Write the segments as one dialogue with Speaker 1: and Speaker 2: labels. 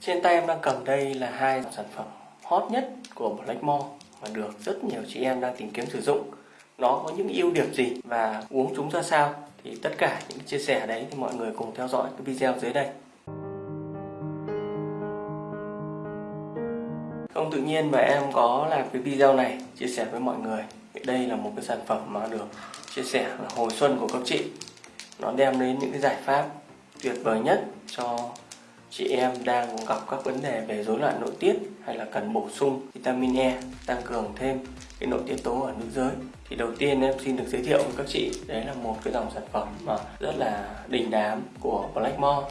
Speaker 1: Trên tay em đang cầm đây là hai sản phẩm hot nhất của Blackmore mà được rất nhiều chị em đang tìm kiếm sử dụng. Nó có những ưu điểm gì và uống chúng ra sao thì tất cả những chia sẻ đấy thì mọi người cùng theo dõi cái video dưới đây. Không tự nhiên mà em có làm cái video này chia sẻ với mọi người. Đây là một cái sản phẩm mà được chia sẻ là hồi xuân của các chị. Nó đem đến những cái giải pháp tuyệt vời nhất cho chị em đang gặp các vấn đề về rối loạn nội tiết hay là cần bổ sung vitamin E tăng cường thêm cái nội tiết tố ở nữ giới. Thì đầu tiên em xin được giới thiệu với các chị, đấy là một cái dòng sản phẩm mà rất là đình đám của Blackmore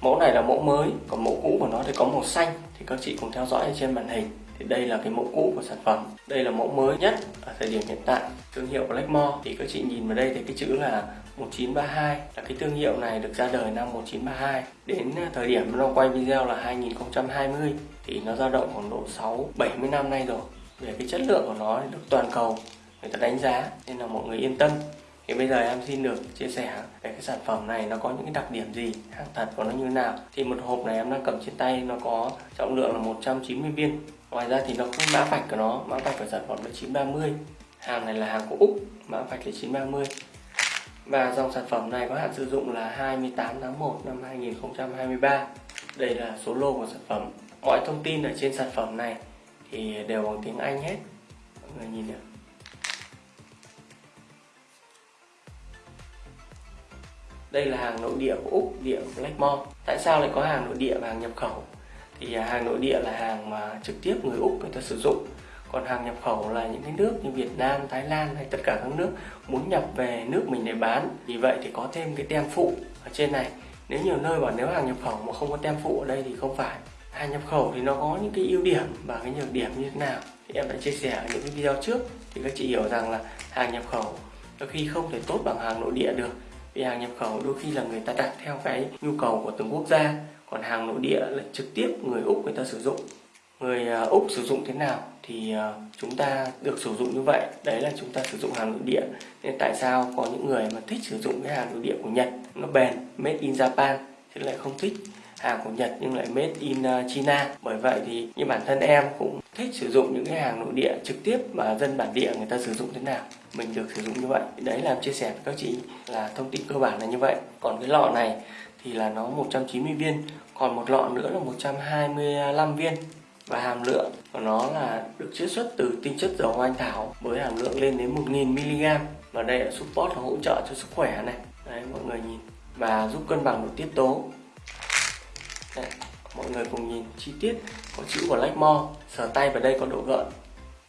Speaker 1: mẫu này là mẫu mới, còn mẫu cũ của nó thì có màu xanh. Thì các chị cùng theo dõi trên màn hình. Thì đây là cái mẫu cũ của sản phẩm. Đây là mẫu mới nhất ở thời điểm hiện tại. Thương hiệu Blackmore thì các chị nhìn vào đây thì cái chữ là 1932 là cái thương hiệu này được ra đời năm 1932 đến à, thời điểm nó quay video là 2020 thì nó dao động khoảng độ 6 70 năm nay rồi. Về cái chất lượng của nó được toàn cầu người ta đánh giá nên là mọi người yên tâm. Thì bây giờ em xin được chia sẻ về cái sản phẩm này nó có những cái đặc điểm gì, hàng thật của nó như thế nào. Thì một hộp này em đang cầm trên tay nó có trọng lượng là 190 viên. Ngoài ra thì nó cũng mã vạch của nó, mã vạch của sản phẩm là 930 hàng này là hàng của Úc, mã vạch là 930 và dòng sản phẩm này có hạn sử dụng là 28 tháng 1 năm 2023 đây là số lô của sản phẩm. Mọi thông tin ở trên sản phẩm này thì đều bằng tiếng Anh hết. Mọi người nhìn được đây là hàng nội địa của Úc, địa của Blackmore tại sao lại có hàng nội địa và hàng nhập khẩu? Thì hàng nội địa là hàng mà trực tiếp người Úc người ta sử dụng còn hàng nhập khẩu là những cái nước như Việt Nam, Thái Lan hay tất cả các nước muốn nhập về nước mình để bán. Vì vậy thì có thêm cái tem phụ ở trên này. Nếu nhiều nơi bảo nếu hàng nhập khẩu mà không có tem phụ ở đây thì không phải. Hàng nhập khẩu thì nó có những cái ưu điểm và cái nhược điểm như thế nào? Thì em đã chia sẻ ở những cái video trước. Thì các chị hiểu rằng là hàng nhập khẩu đôi khi không thể tốt bằng hàng nội địa được. Vì hàng nhập khẩu đôi khi là người ta đặt theo cái nhu cầu của từng quốc gia còn hàng nội địa là trực tiếp người úc người ta sử dụng người à, úc sử dụng thế nào thì à, chúng ta được sử dụng như vậy? Đấy là chúng ta sử dụng hàng nội địa. Nên tại sao có những người mà thích sử dụng cái hàng nội địa của nhật? Nó bền, made in japan thì lại không thích hàng của Nhật nhưng lại made in à, China. Bởi vậy thì như bản thân em cũng thích sử dụng những cái hàng nội địa trực tiếp mà dân bản địa người ta sử dụng thế nào. Mình được sử dụng như vậy. Đấy là chia sẻ với các chị là thông tin cơ bản là như vậy. Còn cái lọ này thì là nó 190 viên, còn một lọ nữa là 125 viên và hàm lượng của nó là được chiết xuất từ tinh chất dầu hoa anh thảo với hàm lượng lên đến 1000mg và đây là support là hỗ trợ cho sức khỏe này. Đấy mọi người nhìn. Và giúp cân bằng nội tiết tố. Đấy, mọi người cùng nhìn chi tiết có chữ của Blackmore sờ tay vào đây có độ gợn.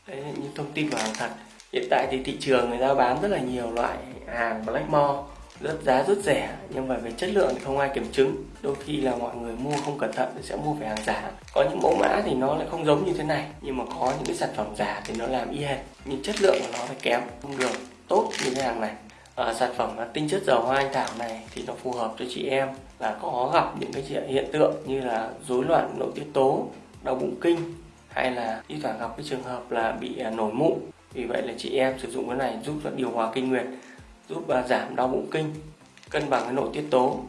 Speaker 1: Đấy là những thông tin của hàng thật. Hiện tại thì thị trường người ta bán rất là nhiều loại hàng Blackmore rất giá rất rẻ nhưng mà về chất lượng thì không ai kiểm chứng. Đôi khi là mọi người mua không cẩn thận thì sẽ mua phải hàng giả. Có những mẫu mã thì nó lại không giống như thế này nhưng mà có những cái sản phẩm giả thì nó làm y hệt. Nhưng chất lượng của nó phải kém. Không được tốt như cái hàng này. À, sản phẩm tinh chất dầu hoa anh thảo này thì nó phù hợp cho chị em là có gặp những cái hiện tượng như là rối loạn nội tiết tố đau bụng kinh hay là thi thoảng gặp cái trường hợp là bị à, nổi mụn. Vì vậy là chị em sử dụng cái này giúp điều hòa kinh nguyệt giúp à, giảm đau bụng kinh, cân bằng cái nội tiết tố.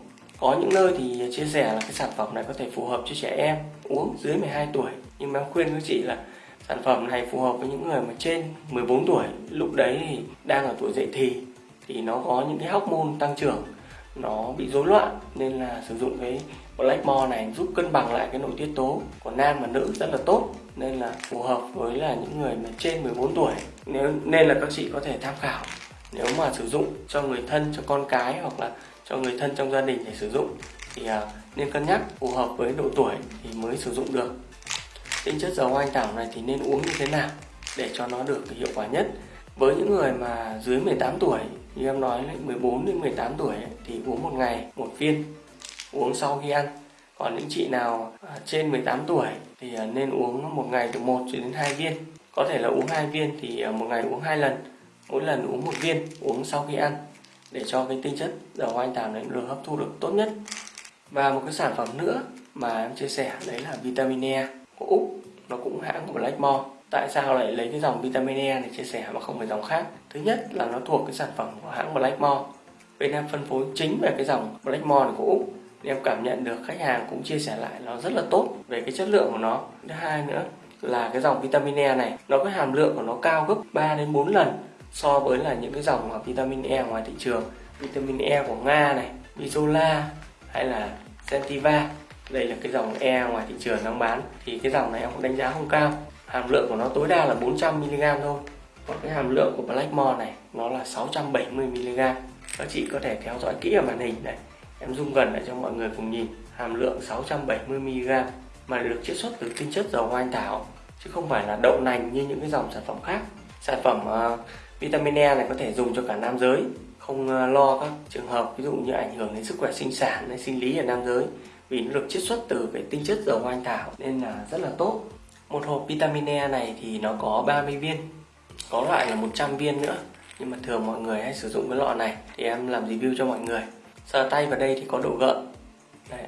Speaker 1: Có những nơi thì chia sẻ là cái sản phẩm này có thể phù hợp cho trẻ em uống dưới 12 tuổi. Nhưng mà em khuyên các chị là sản phẩm này phù hợp với những người mà trên 14 tuổi. Lúc đấy thì đang ở tuổi dậy thì thì nó có những cái hormone tăng trưởng, nó bị rối loạn. Nên là sử dụng cái Blackmore này giúp cân bằng lại cái nội tiết tố. Của nam và nữ rất là tốt, nên là phù hợp với là những người mà trên 14 tuổi. Nếu nên là các chị có thể tham khảo nếu mà sử dụng cho người thân, cho con cái hoặc là cho người thân trong gia đình để sử dụng thì à, nên cân nhắc, phù hợp với độ tuổi thì mới sử dụng được. Tinh chất dầu anh thảo này thì nên uống như thế nào để cho nó được hiệu quả nhất? Với những người mà dưới 18 tuổi, như em nói 14 đến 18 tuổi thì uống một ngày một viên, uống sau khi ăn. Còn những chị nào à, trên 18 tuổi thì à, nên uống một ngày từ 1 cho đến 2 viên. Có thể là uống hai viên thì một ngày uống hai lần mỗi lần uống một viên, uống sau khi ăn, để cho cái tinh chất dầu hoa anh đào này được hấp thu được tốt nhất. Và một cái sản phẩm nữa mà em chia sẻ, đấy là vitamin E. Của Úc nó cũng hãng của Blackmore tại sao lại lấy cái dòng vitamin E này chia sẻ mà không phải dòng khác? Thứ nhất là nó thuộc cái sản phẩm của hãng Blackmore bên em phân phối chính về cái dòng Blackmore của Úc em cảm nhận được khách hàng cũng chia sẻ lại nó rất là tốt về cái chất lượng của nó. Thứ hai nữa là cái dòng vitamin E này, nó có hàm lượng của nó cao gấp 3 đến 4 lần so với là những cái dòng vitamin E ngoài thị trường vitamin E của Nga này Isola hay là Sentiva đây là cái dòng E ngoài thị trường đang bán. Thì cái dòng này em cũng đánh giá không cao. Hàm lượng của nó tối đa là 400 mg thôi. Còn cái hàm lượng của Blackmore này nó là 670 mg các chị có thể theo dõi kỹ ở màn hình này. Em zoom gần lại cho mọi người cùng nhìn. Hàm lượng 670 mg mà được chiết xuất từ tinh chất dầu hoa anh thảo. Chứ không phải là đậu nành như những cái dòng sản phẩm khác. Sản phẩm uh, vitamin E này có thể dùng cho cả nam giới. Không ờ, lo các trường hợp ví dụ như ảnh hưởng đến sức khỏe sinh sản hay sinh lý ở nam giới. Vì nó được chiết xuất từ cái tinh chất dầu hoa anh thảo nên là rất là tốt. Một hộp vitamin E này thì nó có 30 viên có loại là 100 viên nữa. Nhưng mà thường mọi người hay sử dụng cái lọ này thì em làm review cho mọi người. Sờ tay vào đây thì có độ gợn. Đây,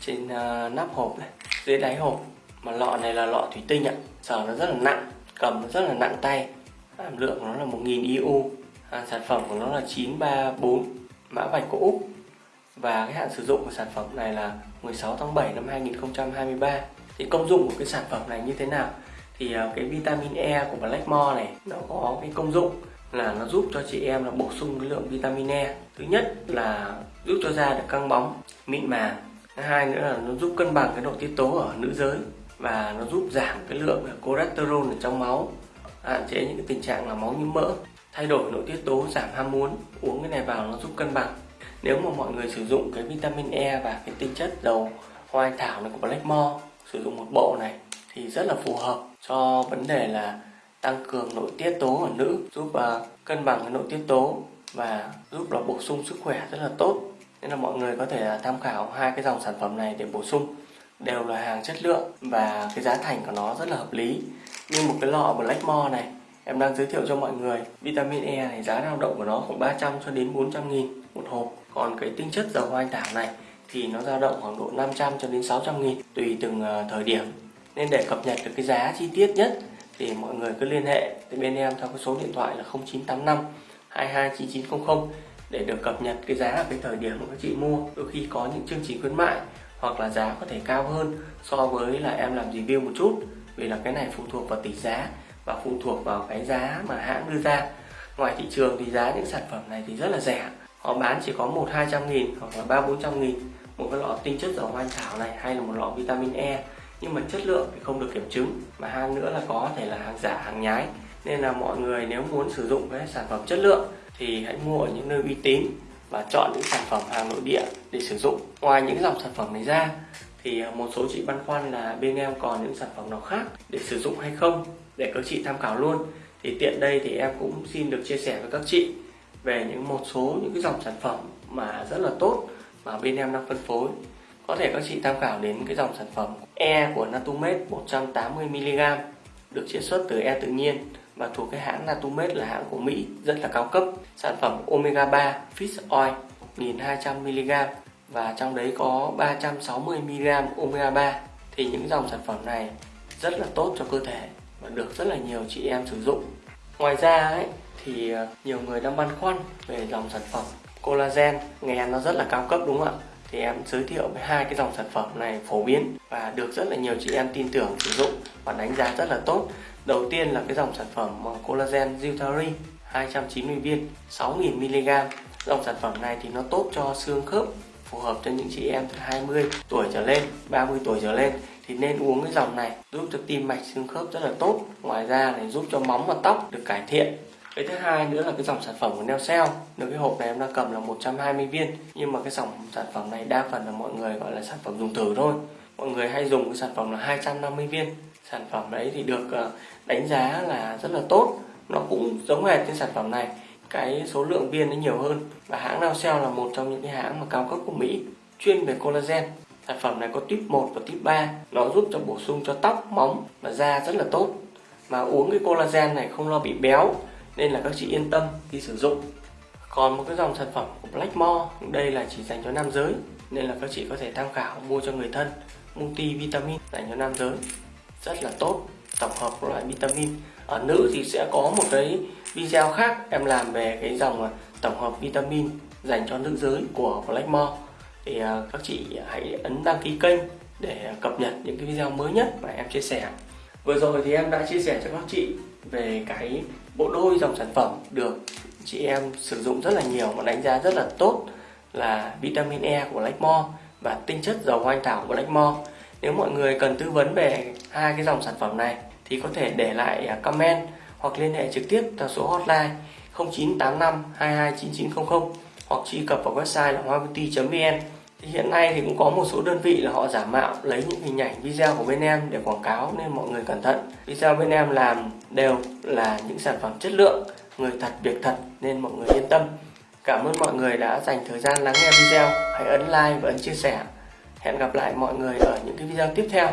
Speaker 1: trên uh, nắp hộp này dưới đáy hộp. Mà lọ này là lọ thủy tinh ạ. Sờ nó rất là nặng cầm nó rất là nặng tay hàm lượng của nó là 1000 IU à, sản phẩm của nó là 934 mã vạch của Úc. Và cái hạn sử dụng của sản phẩm này là 16 tháng 7 năm 2023 thì công dụng của cái sản phẩm này như thế nào? Thì uh, cái vitamin E của Blackmore này nó có cái công dụng là nó giúp cho chị em là bổ sung cái lượng vitamin E. Thứ nhất là giúp cho da được căng bóng mịn màng. Thứ hai nữa là nó giúp cân bằng cái nội tiết tố ở nữ giới. Và nó giúp giảm cái lượng cholesterol ở trong máu hạn chế những cái tình trạng là máu nhiễm mỡ thay đổi nội tiết tố giảm ham muốn uống cái này vào nó giúp cân bằng. Nếu mà mọi người sử dụng cái vitamin E và cái tinh chất dầu hoa anh thảo này của Blackmore sử dụng một bộ này thì rất là phù hợp cho vấn đề là tăng cường nội tiết tố ở nữ giúp uh, cân bằng cái nội tiết tố và giúp là bổ sung sức khỏe rất là tốt. Nên là mọi người có thể à, tham khảo hai cái dòng sản phẩm này để bổ sung đều là hàng chất lượng và cái giá thành của nó rất là hợp lý. Như một cái lọ Blackmore này, em đang giới thiệu cho mọi người. Vitamin E này, giá dao động của nó khoảng 300 cho đến 400 nghìn một hộp. Còn cái tinh chất dầu hoa anh thảo này thì nó dao động khoảng độ 500 cho đến 600 nghìn, tùy từng ờ, thời điểm. Nên để cập nhật được cái giá chi tiết nhất thì mọi người cứ liên hệ với bên em theo cái số điện thoại là 0985 229900 để được cập nhật cái giá ở cái thời điểm mà các chị mua. Đôi khi có những chương trình khuyến mại hoặc là giá có thể cao hơn so với là em làm review một chút, vì là cái này phụ thuộc vào tỷ giá và phụ thuộc vào cái giá mà hãng đưa ra. Ngoài thị trường thì giá những sản phẩm này thì rất là rẻ. Họ bán chỉ có một hai trăm nghìn hoặc là ba bốn trăm nghìn. Một cái lọ tinh chất dầu hoa thảo này hay là một lọ vitamin E nhưng mà chất lượng thì không được kiểm chứng, mà hàng nữa là có thể là hàng giả, hàng nhái. Nên là mọi người nếu muốn sử dụng cái sản phẩm chất lượng thì hãy mua ở những nơi uy tín và chọn những sản phẩm hàng nội địa để sử dụng. Ngoài những dòng sản phẩm này ra, thì à, một số chị băn khoăn là bên em còn những sản phẩm nào khác để sử dụng hay không? Để các chị tham khảo luôn. Thì tiện đây thì em cũng xin được chia sẻ với các chị về những một số những cái dòng sản phẩm mà rất là tốt mà bên em đang phân phối. Có thể các chị tham khảo đến cái dòng sản phẩm E của Natumed 180mg được chiết xuất từ E tự nhiên và thuộc cái hãng Natumed là hãng của Mỹ, rất là cao cấp. Sản phẩm Omega 3 Fish Oil 1200mg và trong đấy có 360mg Omega 3 thì những dòng sản phẩm này rất là tốt cho cơ thể và được rất là nhiều chị em sử dụng. Ngoài ra ấy, thì ờ, nhiều người đang băn khoăn về dòng sản phẩm collagen. Nghe nó rất là cao cấp, đúng không ạ? Thì em giới thiệu với hai cái dòng sản phẩm này phổ biến và được rất là nhiều chị em tin tưởng, sử dụng và đánh giá rất là tốt. Đầu tiên là cái dòng sản phẩm collagen Zutari 290 viên 6.000mg dòng sản phẩm này thì nó tốt cho xương khớp, phù hợp cho những chị em từ 20 tuổi trở lên 30 tuổi trở lên. Thì nên uống cái dòng này giúp cho tim mạch, xương khớp rất là tốt. Ngoài ra này giúp cho móng và tóc được cải thiện cái thứ hai nữa là cái dòng sản phẩm của Neocell được cái hộp này em đang cầm là 120 viên, nhưng mà cái dòng sản phẩm này đa phần là mọi người gọi là sản phẩm dùng thử thôi. Mọi người hay dùng cái sản phẩm là 250 viên. Sản phẩm đấy thì được ờ, đánh giá là rất là tốt. Nó cũng giống hệt cái sản phẩm này. Cái số lượng viên nó nhiều hơn. Và hãng Neocell là một trong những cái hãng mà cao cấp của Mỹ, chuyên về collagen. Sản phẩm này có tuyếp 1 và tuyếp 3 nó giúp cho bổ sung cho tóc, móng và da rất là tốt. Mà uống cái collagen này không lo bị béo nên là các chị yên tâm khi sử dụng. Còn một cái dòng sản phẩm của Blackmore đây là chỉ dành cho nam giới, nên là các chị có thể tham khảo, mua cho người thân. Multi vitamin dành cho nam giới, rất là tốt, tổng hợp các loại vitamin. Ở nữ thì sẽ có một cái video khác em làm về cái dòng à, tổng hợp vitamin dành cho nữ giới của Blackmore thì à, các chị hãy ấn đăng ký kênh để cập nhật những cái video mới nhất mà em chia sẻ. Vừa rồi thì em đã chia sẻ cho các chị về cái bộ đôi dòng sản phẩm được chị em sử dụng rất là nhiều và đánh giá rất là tốt là vitamin E của Blackmore và tinh chất dầu hoa anh thảo của Blackmore. nếu mọi người cần tư vấn về hai cái dòng sản phẩm này thì có thể để lại à, comment hoặc liên hệ trực tiếp theo số hotline 0985 229900 hoặc truy cập vào website là hoa vn thì hiện nay thì cũng có một số đơn vị là họ giả mạo lấy những hình ảnh video của bên em để quảng cáo nên mọi người cẩn thận. Video bên em làm đều là những sản phẩm chất lượng, người thật, việc thật nên mọi người yên tâm. Cảm ơn mọi người đã dành thời gian lắng nghe video. Hãy ấn like và ấn chia sẻ. Hẹn gặp lại mọi người ở những cái video tiếp theo.